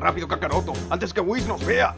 Rápido, Kakaroto, antes que Whis nos vea.